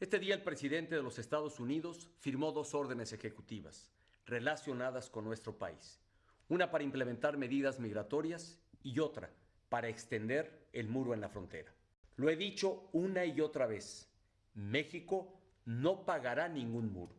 Este día el presidente de los Estados Unidos firmó dos órdenes ejecutivas relacionadas con nuestro país. Una para implementar medidas migratorias y otra para extender el muro en la frontera. Lo he dicho una y otra vez, México no pagará ningún muro.